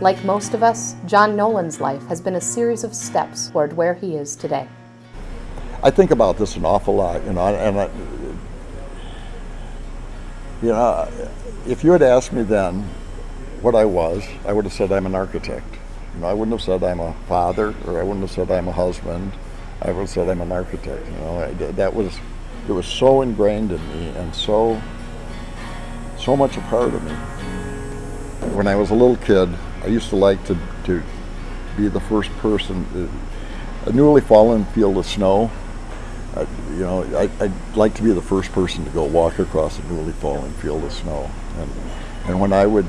Like most of us, John Nolan's life has been a series of steps toward where he is today. I think about this an awful lot, you know, and I, you know, if you had asked me then what I was, I would have said I'm an architect. You know, I wouldn't have said I'm a father, or I wouldn't have said I'm a husband. I would have said I'm an architect. You know, I, that was it was so ingrained in me and so so much a part of me. When I was a little kid, I used to like to to be the first person. Uh, a newly fallen field of snow I, you know, I, would like to be the first person to go walk across a newly fallen field of snow. And, and when I would,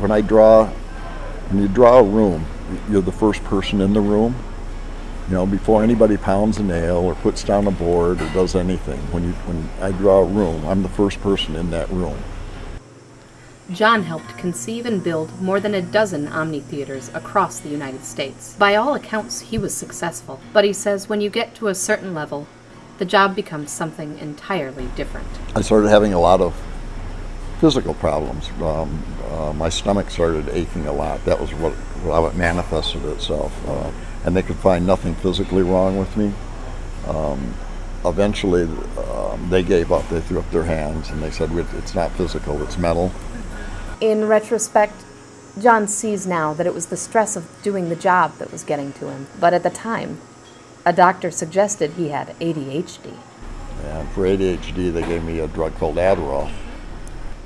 when I draw, when you draw a room, you're the first person in the room. You know, before anybody pounds a nail or puts down a board or does anything, when you when I draw a room, I'm the first person in that room. John helped conceive and build more than a dozen Omni theaters across the United States. By all accounts, he was successful, but he says when you get to a certain level, the job becomes something entirely different. I started having a lot of physical problems. Um, uh, my stomach started aching a lot. That was what how it manifested itself, uh, and they could find nothing physically wrong with me. Um, eventually, um, they gave up. They threw up their hands and they said, "It's not physical; it's mental." In retrospect, John sees now that it was the stress of doing the job that was getting to him. But at the time, a doctor suggested he had ADHD. And for ADHD, they gave me a drug called Adderall.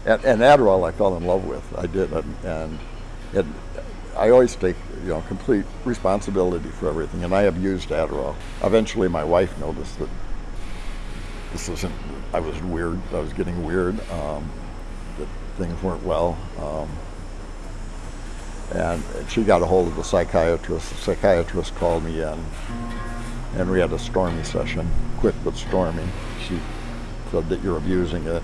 And, and Adderall I fell in love with. I did. And it, I always take you know complete responsibility for everything, and I abused Adderall. Eventually, my wife noticed that this isn't. I was weird. I was getting weird. Um, things weren't well. Um, and she got a hold of the psychiatrist. The psychiatrist called me in, and we had a stormy session, quick but stormy. She said that you're abusing it,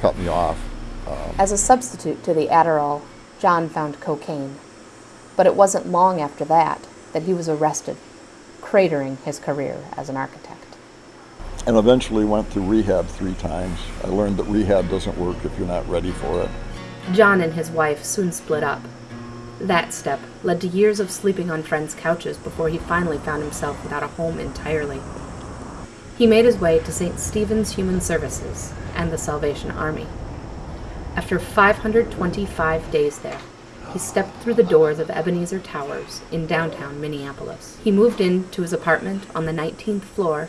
cut me off. Um, As a substitute to the Adderall, John found cocaine. But it wasn't long after that that he was arrested, cratering his career as an architect and eventually went through rehab three times. I learned that rehab doesn't work if you're not ready for it. John and his wife soon split up. That step led to years of sleeping on friends' couches before he finally found himself without a home entirely. He made his way to St. Stephen's Human Services and the Salvation Army. After 525 days there, he stepped through the doors of Ebenezer Towers in downtown Minneapolis. He moved into his apartment on the 19th floor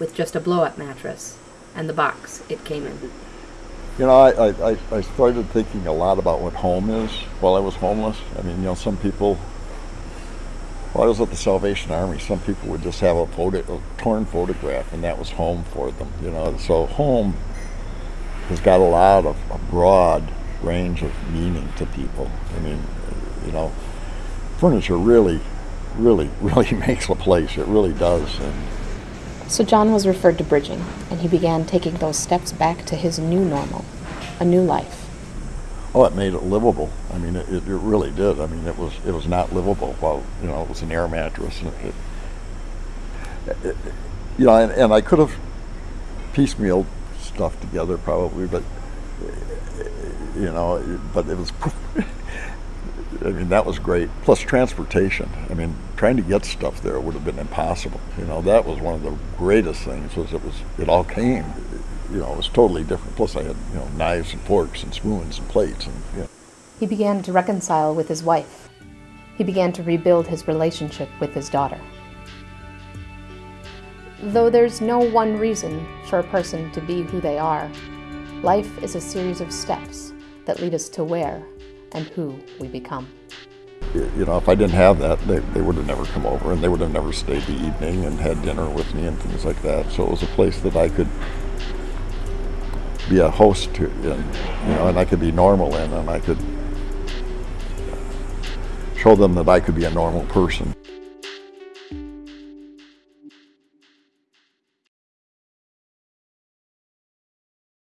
with just a blow-up mattress and the box it came in. You know, I, I, I started thinking a lot about what home is while I was homeless. I mean, you know, some people, while I was at the Salvation Army, some people would just have a, photo, a torn photograph and that was home for them, you know. So home has got a lot of a broad range of meaning to people. I mean, you know, furniture really, really, really makes a place. It really does. And, so John was referred to bridging, and he began taking those steps back to his new normal, a new life. Oh, it made it livable. I mean, it, it really did. I mean, it was it was not livable. Well, you know, it was an air mattress. And it, it, you know, and, and I could have piecemeal stuff together probably, but you know, but it was I mean, that was great. Plus transportation. I mean, trying to get stuff there would have been impossible. You know, that was one of the greatest things was it was it all came. You know, it was totally different. Plus, I had you know knives and forks and spoons and plates and. You know. He began to reconcile with his wife. He began to rebuild his relationship with his daughter. Though there's no one reason for a person to be who they are, life is a series of steps that lead us to where and who we become. You know, if I didn't have that, they, they would have never come over and they would have never stayed the evening and had dinner with me and things like that. So it was a place that I could be a host to, and, you know, and I could be normal in, and I could show them that I could be a normal person.